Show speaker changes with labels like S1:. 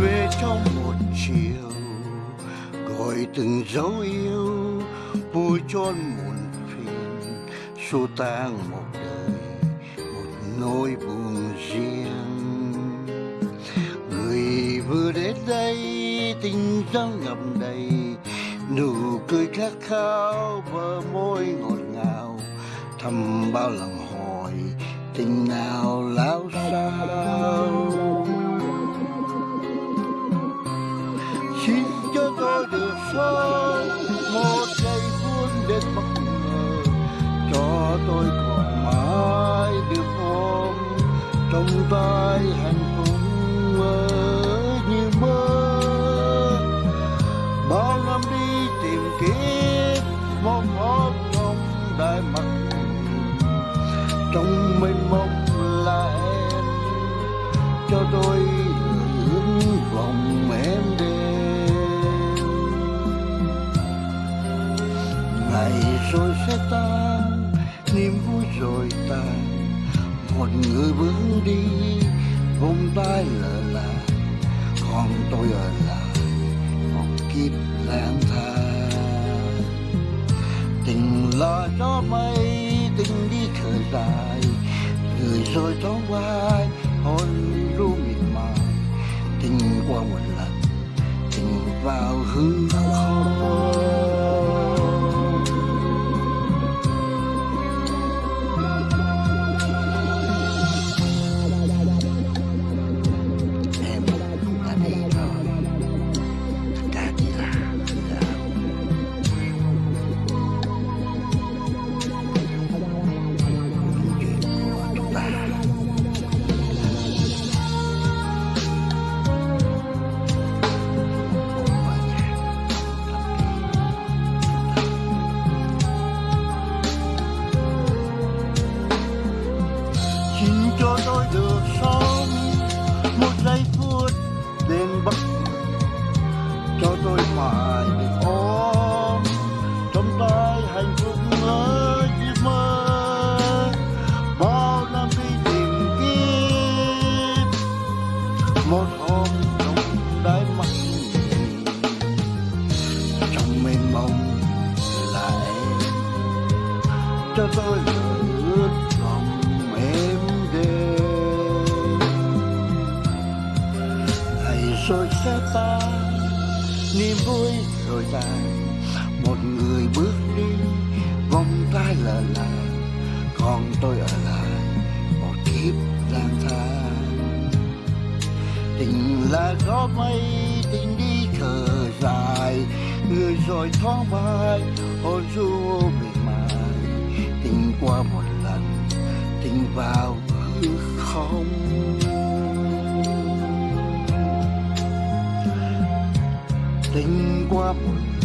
S1: về trong một chiều, gọi từng dấu yêu, vui chôn muộn phiền. Xua tan một đời, một nỗi buồn riêng. Người vừa đến đây, tình dâng ngập đầy. Nụ cười khát khao bờ môi ngọt ngào. Thầm bao lần hỏi, tình nào lao sao? Xin cho tôi được sống một giây phút đến bất ngờ cho tôi còn mãi được ôm trong tay hạnh phúc mơ như mơ. Bao năm đi tìm kiếm một ước trong đại mặt trong mênh mông ngày rồi sẽ tan, niềm vui rồi tan một người bước đi vòng tay lờ là còn tôi ở lại, một kiếp lang thang. Tình là gió mây, tình đi khởi dài. Người rồi thoáng vai, hôn ru mịt mài. Tình qua một lần, tình vào hư cho tôi ướt lòng em đêm ngày rồi sẽ tan, niềm vui rồi dài. Một người bước đi, vòng tay lờ làng còn tôi ở lại, một kiếp lang thang. Tình là gió mây, tình đi khờ dài. Người rồi thoáng vai hôn du mình một lần tình vào hư không? Tình qua một